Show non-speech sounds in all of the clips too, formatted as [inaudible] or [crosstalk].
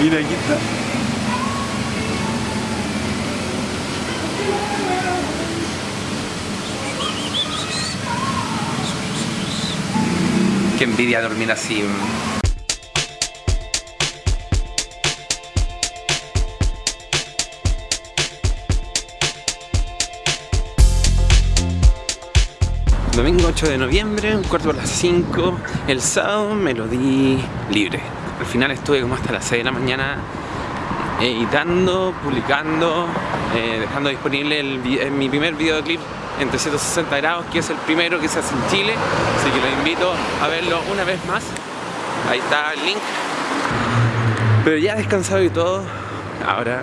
Mira, aquí está. Qué envidia dormir así. Domingo 8 de noviembre, un cuarto para las 5. El sábado me lo di libre. Al final estuve como hasta las 6 de la mañana editando, publicando, eh, dejando disponible el, vi- eh, mi primer videoclip en 360 grados, que es el primero que se hace en Chile. Así que los invito a verlo una vez más. Ahí está el link. Pero ya descansado y todo, ahora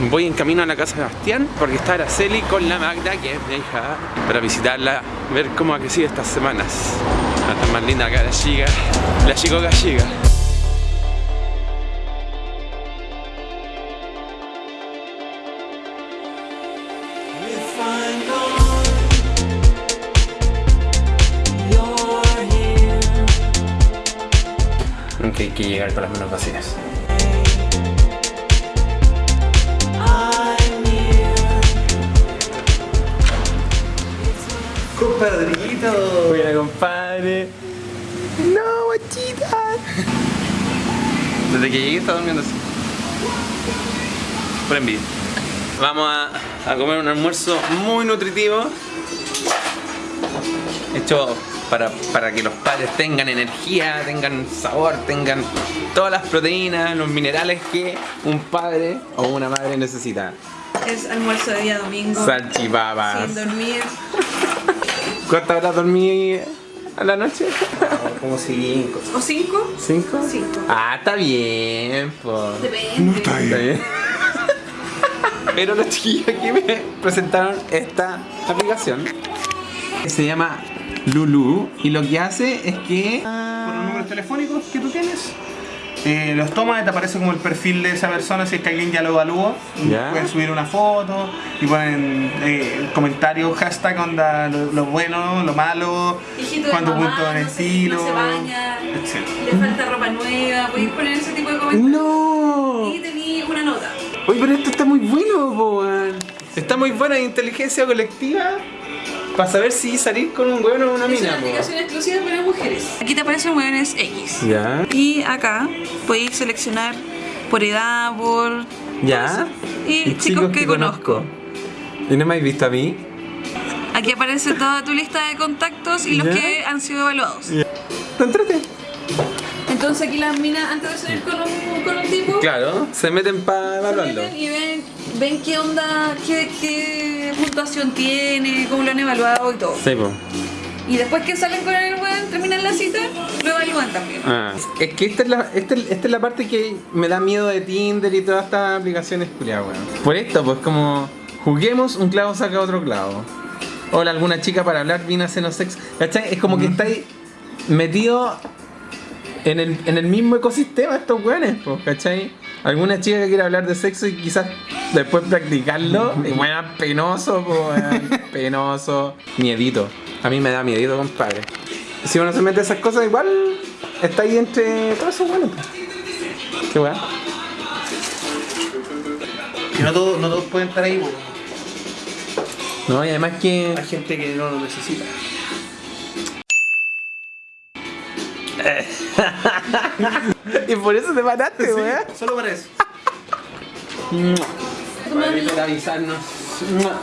mm, voy en camino a la casa de Bastián porque está Araceli con la Magda, que es mi hija, para visitarla, ver cómo ha crecido estas semanas. La más linda acá la chica, la chico gallega. Nunca hay que llegar con las manos vacías. ¡Compadrito! Buena, compadre. ¡No, guachita! Desde que llegué está durmiendo así. Por envidia. Vamos a, a comer un almuerzo muy nutritivo. Hecho para, para que los padres tengan energía, tengan sabor, tengan todas las proteínas, los minerales que un padre o una madre necesita. Es almuerzo de día domingo. Salchipapas. Sin dormir. ¿Cuántas horas dormí a la noche? [laughs] Como cinco. ¿O cinco? ¿Cinco? Cinco. Ah, está bien, pues. Depende. Está bien. [laughs] Pero los chiquillos aquí me presentaron esta aplicación. que Se llama Lulu y lo que hace es que Con los números telefónicos que tú tienes, eh, los tomas y te aparece como el perfil de esa persona si es que alguien ya lo evaluó. Ya. Pueden subir una foto y ponen eh, comentarios, hashtag onda lo, lo bueno, lo malo, Hijito de cuánto mamá, punto en no se- estilo. no se baña, etc. le falta ropa nueva, podéis poner ese tipo de comentarios. ¡No! Y tení una nota. Oye, pero esto está muy bueno, po, weón. Está muy buena inteligencia colectiva para saber si salir con un weón o una Es mina, una aplicación exclusiva para mujeres. Aquí te aparecen hueones X. Ya. Y acá podéis seleccionar por edad, por... Ya. Y, chicos, que, conozco. ¿Y no me habéis visto a mí? Aquí aparece toda tu lista de contactos y los Ya. que han sido evaluados. ¿Te entrete? Entonces aquí las minas, antes de salir con un, con un tipo, Claro, se meten para se evaluarlo. meten y ven, ven qué onda, qué, qué puntuación tiene, cómo lo han evaluado y todo. Sí, po. Y después que salen con el weón, terminan la cita, lo evalúan también. Ah. Es que esta es, la, esta, es- esta es la parte que me da miedo de Tinder y todas estas aplicaciones culiadas, weón. Por esto, pues como juguemos, un clavo saca otro clavo. Hola, alguna chica para hablar, vine a hacernos sexo. ¿Cachai? Es como que estáis metido en el, en el mismo ecosistema estos weones, pues, ¿cachai? Alguna chica que quiere hablar de sexo y quizás después practicarlo, [laughs] y bueno, penoso, pues, [laughs] penoso, miedito. A mí me da miedito, compadre. Si uno se mete esas cosas, igual está ahí entre todos esos pues. Qué weón. Que no todos, no todos pueden estar ahí. No, y además que. hay gente que no lo necesita. Y por eso te paraste, weón. Solo para eso. Para avisarnos.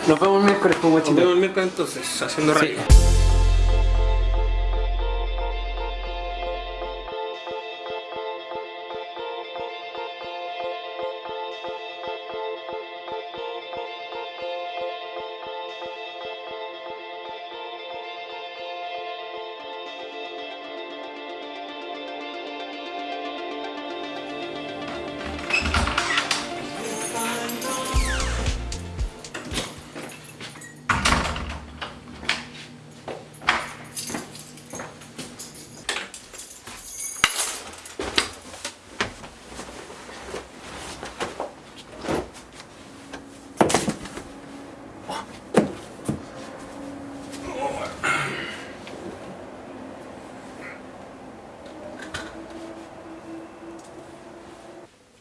Nos vemos el miércoles, pues, Nos vemos el miércoles entonces, haciendo Sí. radio.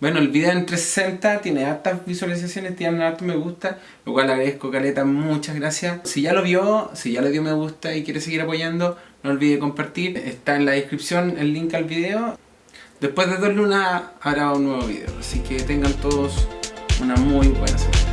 Bueno, el video en 360 tiene hartas visualizaciones, tiene hartos me gusta, lo cual agradezco Caleta, muchas gracias. Si ya lo vio, si ya le dio me gusta y quiere seguir apoyando, no olvide compartir. Está en la descripción el link al video. Después de dos lunas habrá un nuevo video, así que tengan todos una muy buena semana.